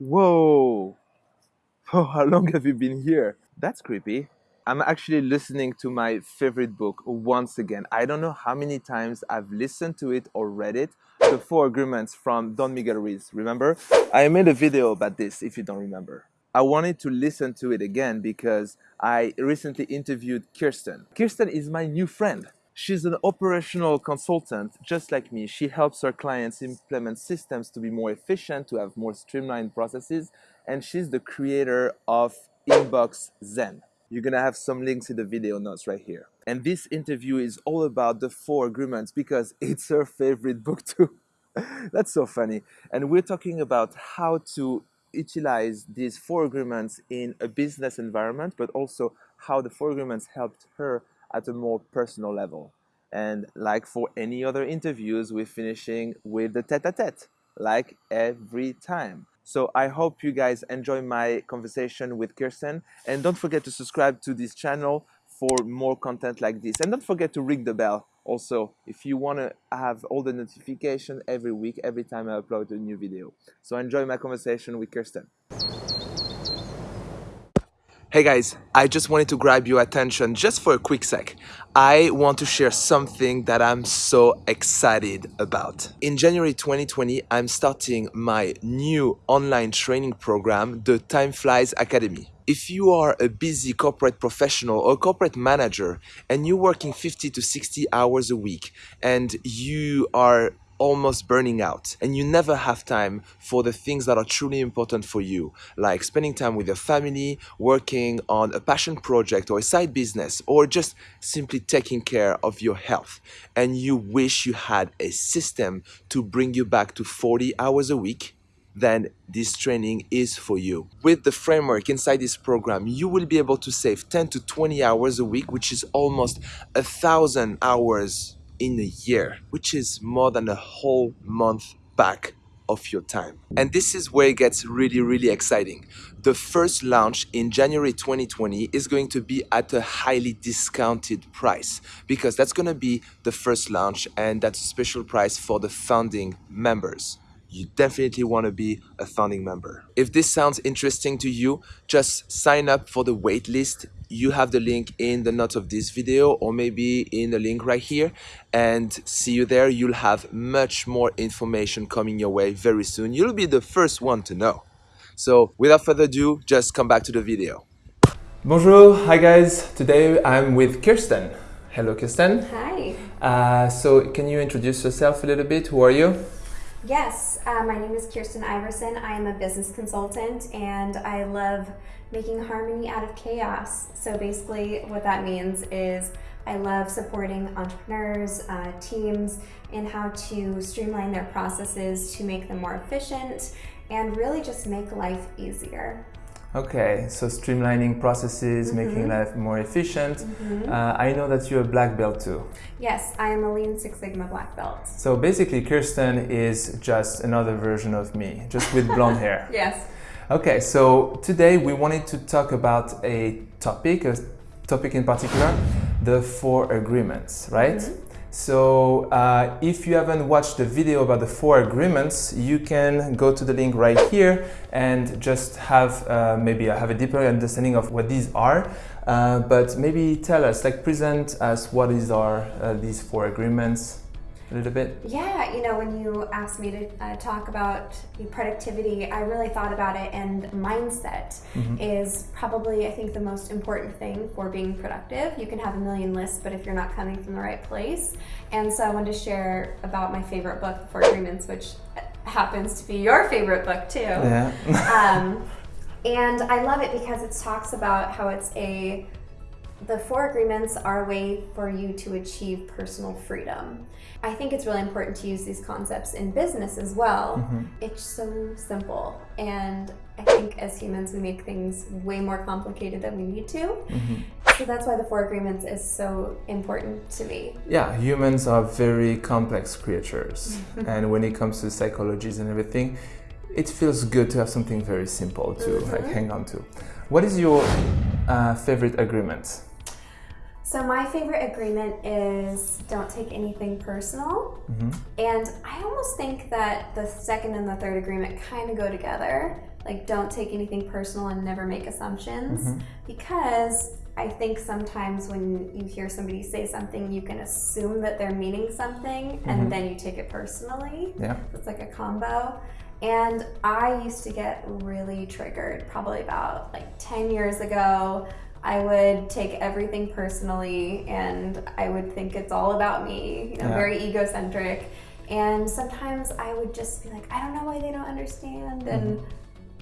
Whoa! Oh, how long have you been here? That's creepy. I'm actually listening to my favorite book once again. I don't know how many times I've listened to it or read it. The Four Agreements from Don Miguel Ruiz. Remember? I made a video about this if you don't remember. I wanted to listen to it again because I recently interviewed Kirsten. Kirsten is my new friend. She's an operational consultant, just like me. She helps her clients implement systems to be more efficient, to have more streamlined processes, and she's the creator of Inbox Zen. You're gonna have some links in the video notes right here. And this interview is all about the four agreements because it's her favorite book too. That's so funny. And we're talking about how to utilize these four agreements in a business environment, but also how the four agreements helped her at a more personal level. And like for any other interviews, we're finishing with the tete-a-tete, like every time. So I hope you guys enjoy my conversation with Kirsten. And don't forget to subscribe to this channel for more content like this. And don't forget to ring the bell also if you want to have all the notification every week, every time I upload a new video. So enjoy my conversation with Kirsten. Hey guys, I just wanted to grab your attention just for a quick sec. I want to share something that I'm so excited about. In January 2020, I'm starting my new online training program, the Time Flies Academy. If you are a busy corporate professional or corporate manager and you're working 50 to 60 hours a week and you are almost burning out and you never have time for the things that are truly important for you, like spending time with your family, working on a passion project or a side business, or just simply taking care of your health. And you wish you had a system to bring you back to 40 hours a week then this training is for you. With the framework inside this program, you will be able to save 10 to 20 hours a week, which is almost a thousand hours in a year, which is more than a whole month back of your time. And this is where it gets really, really exciting. The first launch in January 2020 is going to be at a highly discounted price because that's going to be the first launch and that's a special price for the founding members you definitely want to be a founding member. If this sounds interesting to you, just sign up for the waitlist. You have the link in the notes of this video or maybe in the link right here and see you there. You'll have much more information coming your way very soon. You'll be the first one to know. So without further ado, just come back to the video. Bonjour, hi guys. Today I'm with Kirsten. Hello Kirsten. Hi. Uh, so can you introduce yourself a little bit? Who are you? Yes, uh, my name is Kirsten Iverson. I am a business consultant and I love making harmony out of chaos. So basically, what that means is I love supporting entrepreneurs, uh, teams, in how to streamline their processes to make them more efficient and really just make life easier. Okay, so streamlining processes, mm -hmm. making life more efficient. Mm -hmm. uh, I know that you're a black belt too. Yes, I am a Lean Six Sigma black belt. So basically, Kirsten is just another version of me, just with blonde hair. Yes. Okay, so today we wanted to talk about a topic, a topic in particular, the four agreements, right? Mm -hmm. So uh, if you haven't watched the video about the four agreements, you can go to the link right here and just have uh, maybe have a deeper understanding of what these are. Uh, but maybe tell us, like present us what is are uh, these four agreements a little bit? Yeah, you know, when you asked me to uh, talk about productivity, I really thought about it, and mindset mm-hmm. is probably, I think, the most important thing for being productive. You can have a million lists, but if you're not coming from the right place. And so I wanted to share about my favorite book, The Four Agreements, which happens to be your favorite book too. Yeah. um, and I love it because it talks about how it's a the four agreements are a way for you to achieve personal freedom. I think it's really important to use these concepts in business as well. Mm-hmm. It's so simple. And I think as humans, we make things way more complicated than we need to. Mm-hmm. So that's why the four agreements is so important to me. Yeah, humans are very complex creatures. and when it comes to psychologies and everything, it feels good to have something very simple to mm-hmm. like hang on to. What is your uh, favorite agreement? So my favorite agreement is don't take anything personal. Mm-hmm. And I almost think that the second and the third agreement kind of go together. Like don't take anything personal and never make assumptions mm-hmm. because I think sometimes when you hear somebody say something, you can assume that they're meaning something mm-hmm. and then you take it personally. Yeah. It's like a combo. And I used to get really triggered probably about like 10 years ago. I would take everything personally and I would think it's all about me, you know, yeah. very egocentric. And sometimes I would just be like, I don't know why they don't understand. And mm-hmm.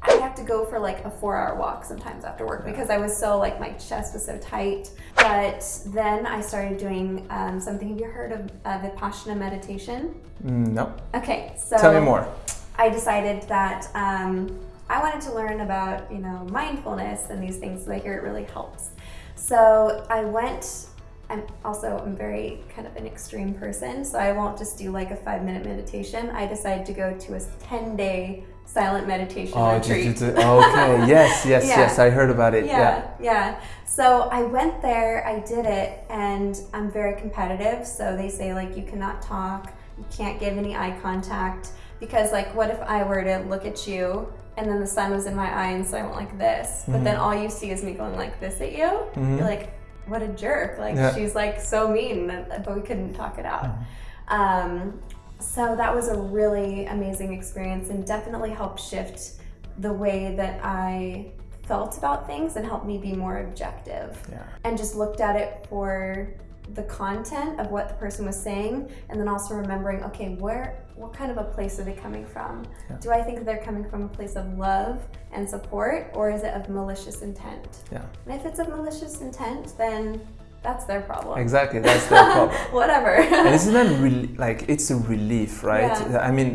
I'd have to go for like a four hour walk sometimes after work because I was so like my chest was so tight. But then I started doing um, something. Have you heard of uh, Vipassana meditation? Mm, no. Okay, so tell me more. I decided that um, I wanted to learn about, you know, mindfulness and these things so I hear it really helps. So I went, I'm also, I'm very kind of an extreme person, so I won't just do like a five minute meditation. I decided to go to a 10 day silent meditation oh, retreat. okay, yes, yes, yeah. yes, I heard about it. Yeah, yeah, yeah. So I went there, I did it, and I'm very competitive. So they say like you cannot talk, you can't give any eye contact because like what if I were to look at you and then the sun was in my eye and so I went like this. But mm-hmm. then all you see is me going like this at you. Mm-hmm. You're like, what a jerk. Like yeah. she's like so mean, but we couldn't talk it out. Mm-hmm. Um, so that was a really amazing experience and definitely helped shift the way that I felt about things and helped me be more objective. Yeah. And just looked at it for the content of what the person was saying and then also remembering okay where what kind of a place are they coming from? Yeah. do i think they're coming from a place of love and support or is it of malicious intent? Yeah. And if it's of malicious intent then that's their problem. Exactly that's their problem. Whatever. And isn't that really like it's a relief right? Yeah. i mean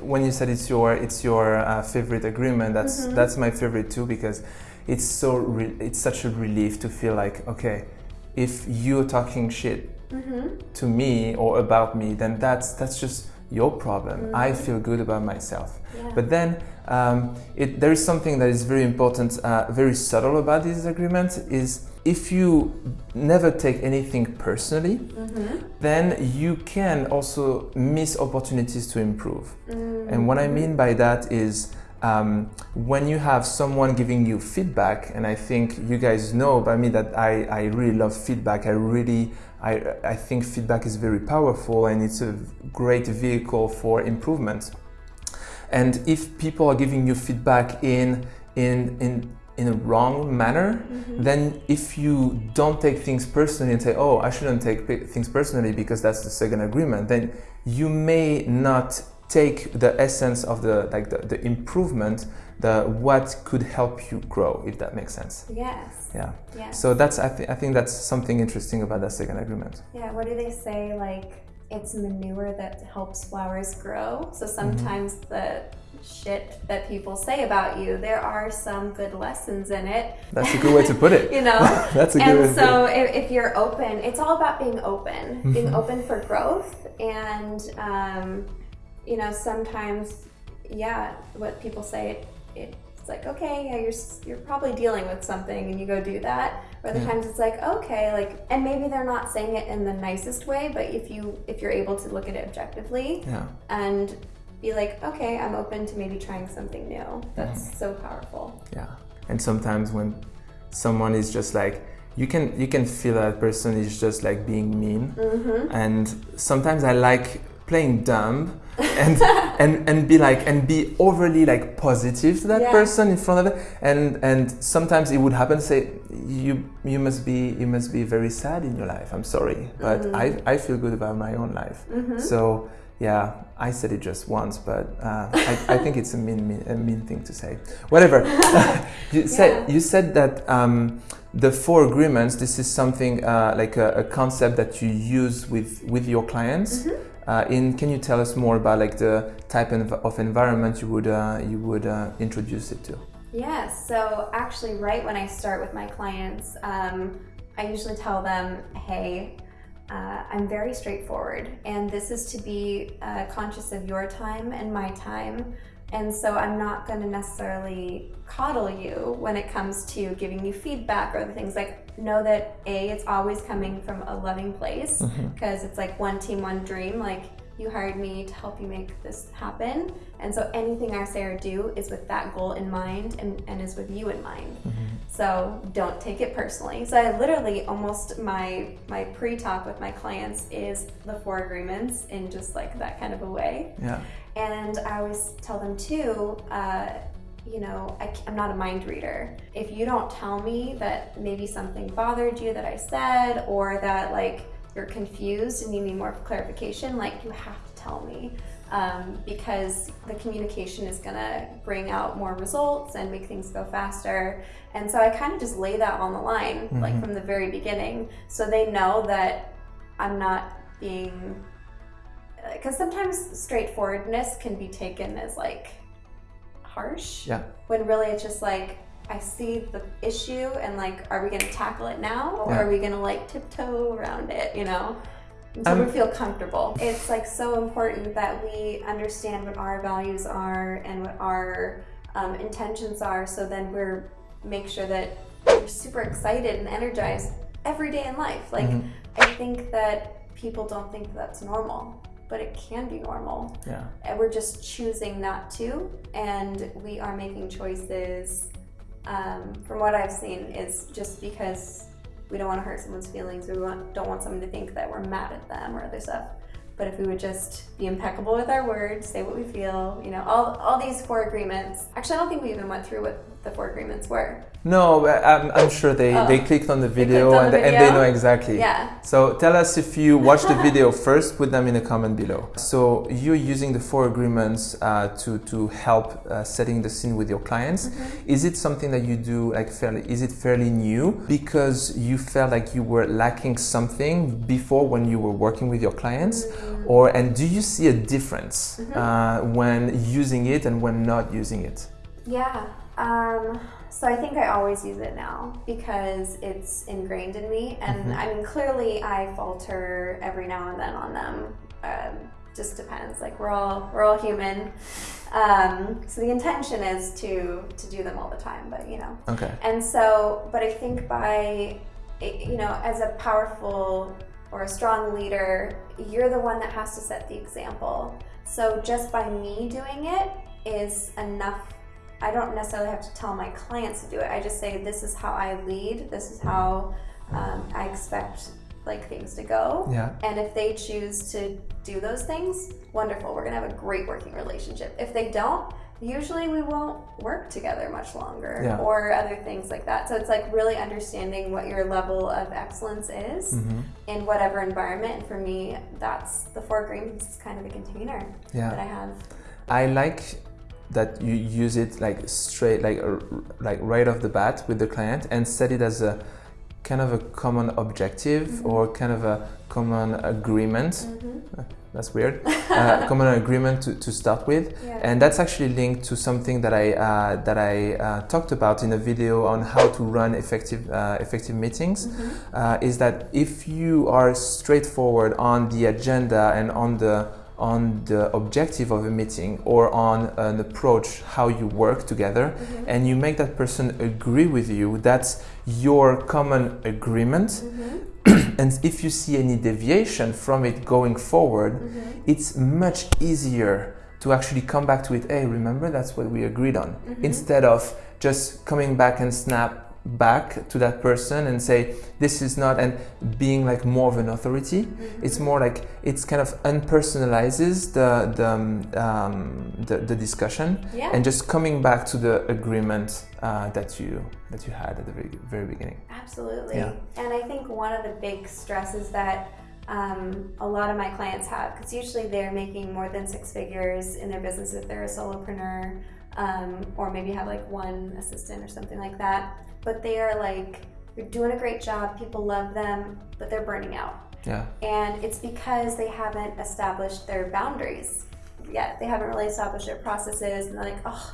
when you said it's your it's your uh, favorite agreement that's mm-hmm. that's my favorite too because it's so re- it's such a relief to feel like okay if you're talking shit mm-hmm. to me or about me, then that's that's just your problem. Mm-hmm. I feel good about myself. Yeah. But then um, it, there is something that is very important, uh, very subtle about this agreement is if you never take anything personally, mm-hmm. then you can also miss opportunities to improve. Mm-hmm. And what I mean by that is um, when you have someone giving you feedback, and I think you guys know by me that I, I really love feedback. I really, I, I think feedback is very powerful and it's a great vehicle for improvement. And if people are giving you feedback in, in, in, in a wrong manner, mm-hmm. then if you don't take things personally and say, oh, I shouldn't take things personally because that's the second agreement, then you may not take the essence of the like the, the improvement the what could help you grow if that makes sense yes yeah yes. so that's I, th- I think that's something interesting about that second agreement yeah what do they say like it's manure that helps flowers grow so mm-hmm. sometimes mm-hmm. the shit that people say about you there are some good lessons in it that's a good way to put it you know that's a good and way so if, if, you're open it's all about being open mm-hmm. being open for growth and um, you know, sometimes, yeah, what people say, it, it's like, okay, yeah, you're, you're probably dealing with something and you go do that. Or other yeah. times it's like, okay, like, and maybe they're not saying it in the nicest way, but if you, if you're able to look at it objectively yeah. and be like, okay, I'm open to maybe trying something new. That's mm-hmm. so powerful. Yeah. And sometimes when someone is just like, you can you can feel that person is just like being mean mm-hmm. and sometimes i like playing dumb and and and be like and be overly like positive to that yeah. person in front of it and and sometimes it would happen say you you must be you must be very sad in your life i'm sorry but mm-hmm. i i feel good about my own life mm-hmm. so yeah i said it just once but uh, I, I think it's a mean, mean a mean thing to say whatever you yeah. said you said that um, the four agreements this is something uh, like a, a, concept that you use with with your clients mm-hmm. Uh, in, can you tell us more about like the type of environment you would uh, you would uh, introduce it to? Yes. So actually, right when I start with my clients, um, I usually tell them, "Hey, uh, I'm very straightforward, and this is to be uh, conscious of your time and my time." And so I'm not going to necessarily coddle you when it comes to giving you feedback or the things like know that A, it's always coming from a loving place because it's like one team, one dream. Like, you hired me to help you make this happen. And so anything I say or do is with that goal in mind and, and is with you in mind. So don't take it personally. So I literally almost my my pre-talk with my clients is the four agreements in just like that kind of a way. Yeah. And I always tell them too, uh, you know, I, am not a mind reader. If you don't tell me that maybe something bothered you that I said, or that like you're confused and you need more clarification, like you have to tell me. Um, because the communication is going to bring out more results and make things go faster. And so I kind of just lay that on the line, like from the very beginning, so they know that I'm not being. Because sometimes straightforwardness can be taken as like harsh. Yeah. When really it's just like, I see the issue and like, are we gonna tackle it now or Yeah. are we gonna like tiptoe around it, you know? So Um, we feel comfortable. It's like so important that we understand what our values are and what our um, intentions are so then we're make sure that we're super excited and energized every day in life. Like Mhm. I think that people don't think that's normal, but it can be normal. Yeah. and we're just choosing not to and we are making choices um, from what i've seen is just because we don't want to hurt someone's feelings we want, don't want someone to think that we're mad at them or other stuff. But if we would just be impeccable with our words say what we feel you know all, all these four agreements. Actually i don't think we even went through what the four agreements were No, I'm, I'm sure they, Oh. they clicked on the video, clicked on and, the and they know exactly. yeah So tell us if you watched the video first, put them in the comment below. So you're using the four agreements uh, to, to help uh, setting the scene with your clients. Is it something that you do like fairly, is it fairly new because you felt like you were lacking something before when you were working with your clients? Or, and do you see a difference uh, when using it and when not using it? Yeah. Um, so I think I always use it now because it's ingrained in me. And I mean, clearly I falter every now and then on them. Um, just depends. Like we're all we're all human. Um, so the intention is to to do them all the time, but you know. Okay. And so, but I think by, you know, as a powerful or a strong leader, you're the one that has to set the example. So just by me doing it is enough. I don't necessarily have to tell my clients to do it. I just say, this is how I lead, this is how um, I expect like things to go. Yeah. And if they choose to do those things, wonderful. We're gonna have a great working relationship. If they don't, usually we won't work together much longer Yeah. or other things like that. So it's like really understanding what your level of excellence is Mm-hmm. in whatever environment. And for me, that's the four agreements is kind of the container Yeah. that I have. I like that you use it like straight, like like right off the bat with the client, and set it as a kind of a common objective Mm-hmm. or kind of a common agreement. Uh, That's weird. uh, common agreement to, to start with, Yeah. and that's actually linked to something that I uh, that I uh, talked about in a video on how to run effective uh, effective meetings. Mm-hmm. Uh, is that if you are straightforward on the agenda and on the on the objective of a meeting or on an approach how you work together Mm-hmm. and you make that person agree with you that's your common agreement Mm-hmm. and if you see any deviation from it going forward Mm-hmm. it's much easier to actually come back to it hey remember that's what we agreed on Mm-hmm. instead of just coming back and snap back to that person and say this is not and being like more of an authority Mm-hmm. it's more like it's kind of unpersonalizes the the, um, um, the, the discussion Yeah. and just coming back to the agreement uh, that you that you had at the very, very beginning Absolutely. Yeah. And I think one of the big stresses that um, a lot of my clients have, because usually they're making more than six figures in their business if they're a solopreneur, um, or maybe have like one assistant or something like that. But they are like, they're doing a great job, people love them, but they're burning out. yeah And it's because they haven't established their boundaries yet. They haven't really established their processes, and they're like, oh,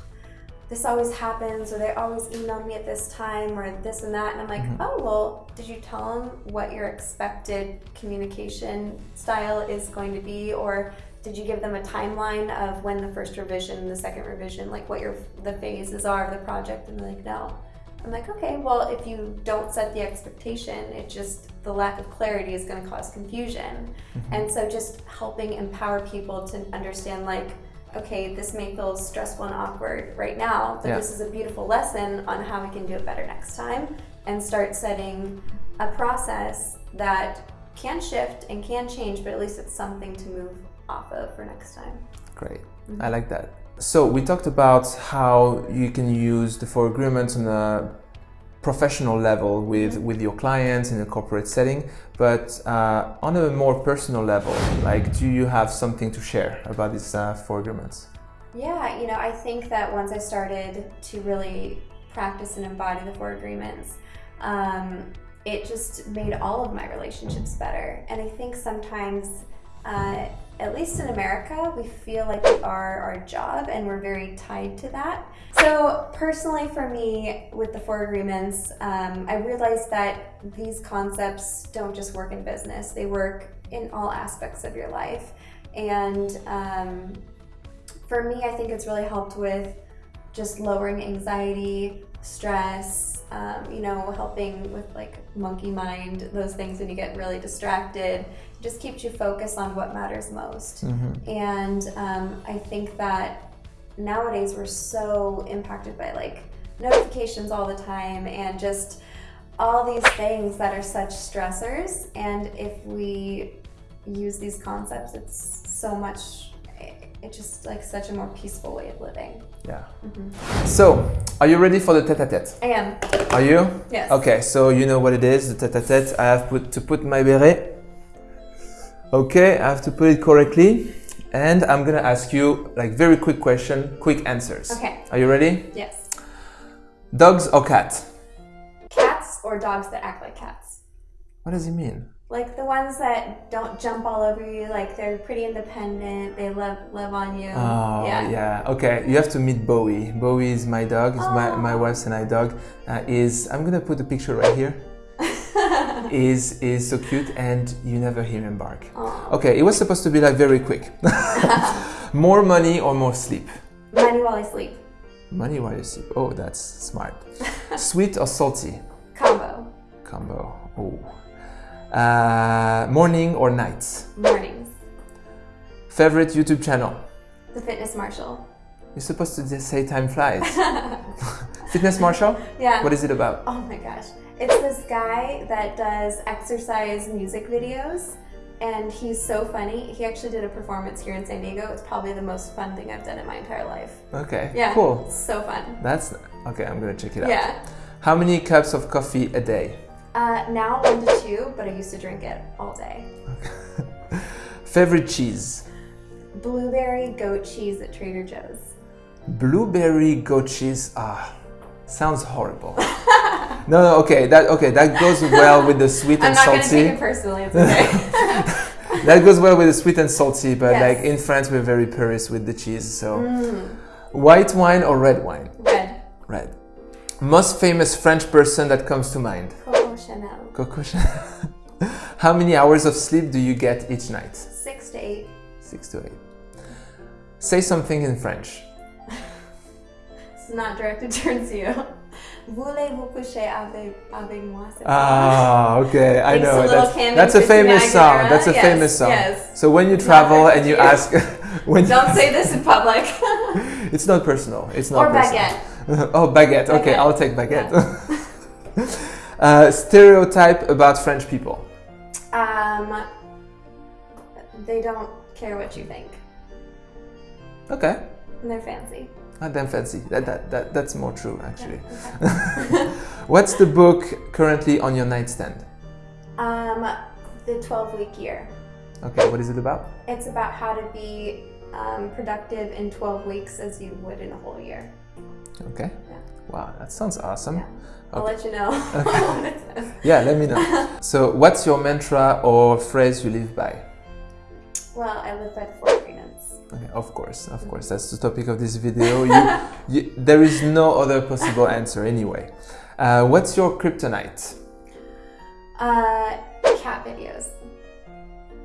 this always happens, or they always email me at this time, or this and that. And I'm like, mm-hmm. oh, well, did you tell them what your expected communication style is going to be, or did you give them a timeline of when the first revision the second revision, like what your the phases are of the project? And they're like, no. I'm like, okay, well, if you don't set the expectation, it just, the lack of clarity is going to cause confusion. Mm-hmm. And so just helping empower people to understand, like, okay, this may feel stressful and awkward right now, but Yeah. this is a beautiful lesson on how we can do it better next time and start setting a process that can shift and can change, but at least it's something to move off of for next time. Great. I like that. So we talked about how you can use the four agreements on a professional level with, with your clients in a corporate setting, but uh, on a more personal level, like do you have something to share about these uh, four agreements? Yeah, you know, I think that once I started to really practice and embody the four agreements, um, it just made all of my relationships better. And I think sometimes, uh, at least in America, we feel like we are our job and we're very tied to that. So, personally, for me, with the four agreements, um, I realized that these concepts don't just work in business, they work in all aspects of your life. And um, for me, I think it's really helped with just lowering anxiety, stress, um, you know, helping with like monkey mind, those things when you get really distracted. It just keeps you focused on what matters most. And um, I think that nowadays we're so impacted by like notifications all the time and just all these things that are such stressors. And if we use these concepts, it's so much, it's just like such a more peaceful way of living. Yeah. Mm-hmm. So, are you ready for the tete-a-tete? I am. Are you? Yes. Okay, so you know what it is, the tete-a-tete. I have put, to put my beret. Okay, I have to put it correctly. And I'm gonna ask you like very quick question, quick answers. Okay. Are you ready? Yes. Dogs or cats? Cats or dogs that act like cats? What does it mean? Like the ones that don't jump all over you, like they're pretty independent, they love love on you. Oh yeah. Okay, you have to meet Bowie. Bowie is my dog. Is my my wife's and I dog. Uh, is I'm gonna put a picture right here. is is so cute and you never hear him bark. Okay, it was supposed to be like very quick. more money or more sleep? Money while I sleep. Money while you sleep. Oh, that's smart. Sweet or salty? Combo. Combo. Oh. Uh, morning or nights? Mornings. Favorite YouTube channel? The Fitness Marshall. You're supposed to just say time flies. Fitness Marshall? Yeah. What is it about? Oh my gosh. It's this guy that does exercise music videos and he's so funny. He actually did a performance here in San Diego. It's probably the most fun thing I've done in my entire life. Okay. Yeah. Cool. So fun. That's okay. I'm gonna check it out. Yeah. How many cups of coffee a day? Uh, now one to two, but I used to drink it all day. Favorite cheese? Blueberry goat cheese at Trader Joe's. Blueberry goat cheese. Ah, sounds horrible. no, no. Okay. That okay. That goes well with the sweet and salty. I'm not gonna take it personally. It's okay. that goes well with the sweet and salty. But Yes. like in France, we're very purist with the cheese. So, Mm. white wine or red wine? Red. Red. Most famous French person that comes to mind? Coco Chanel. Coco Chanel. How many hours of sleep do you get each night? Six to eight. Six to eight. Say something in French. It's not directed towards you. Voulez-vous coucher avec, avec moi? Ah, okay, I know. That's, that's a famous song. That's a Yes, famous song. yes. So when you travel and you you. ask, when Don't say this in public. it's not personal. It's not or personal. baguette. oh, baguette. Okay, Baguette. I'll take baguette. Uh, stereotype about French people. Um, they don't care what you think. Okay. And they're fancy. Not damn fancy. That, that, that, that's more true, actually. Okay. What's the book currently on your nightstand? um, the 12 week year. Okay, what is it about? It's about how to be um, productive in 12 weeks as you would in a whole year. Okay. Yeah. Wow, that sounds awesome. Yeah. I'll Okay. let you know says. Yeah, let me know. so, what's your mantra or phrase you live by? Well, I live by the four agreements. Okay, of course, of course. That's the topic of this video. You, you, there is no other possible answer anyway. Uh, what's your kryptonite? Uh, cat videos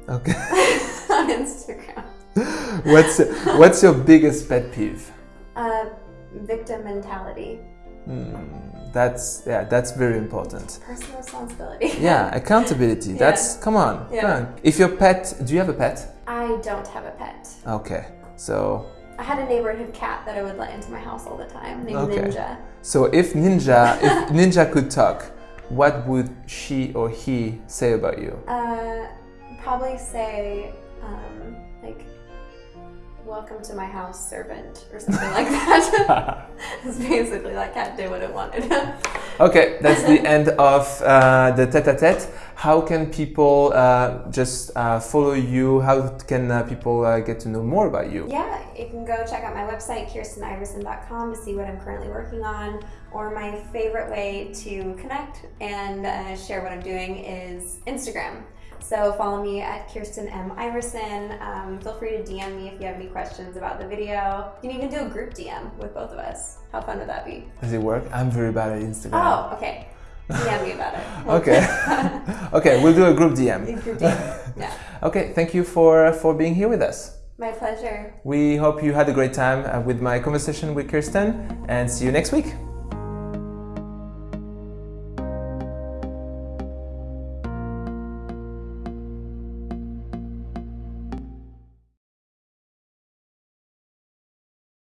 Okay. on Instagram. what's what's your biggest pet peeve? Uh, victim mentality. Hmm, That's yeah, that's very important. Personal responsibility. Yeah, accountability. That's come on. Yeah. Come on. If your pet, do you have a pet? I don't have a pet. Okay. So I had a neighborhood cat that I would let into my house all the time, named Okay. Ninja. so if Ninja if Ninja could talk, what would she or he say about you? Uh, probably say, um, like, welcome to my house, servant, or something like that. It's basically that cat did what it wanted. Okay, that's the end of uh, the tete-a-tete. How can people uh, just uh, follow you? How can uh, people uh, get to know more about you? yeah, you can go check out my website, kirsteniverson.com, to see what I'm currently working on. Or my favorite way to connect and uh, share what I'm doing is Instagram. So follow me at Kirsten M. Iverson. Um, feel free to DM me if you have any questions about the video. You can even do a group DM with both of us. How fun would that be? Does it work? I'm very bad at Instagram. Oh, okay. DM me about it. Okay. okay, we'll do a group DM. Group DM. Yeah. Okay, thank you for for being here with us. My pleasure. We hope you had a great time uh, with my conversation with Kirsten and see you next week.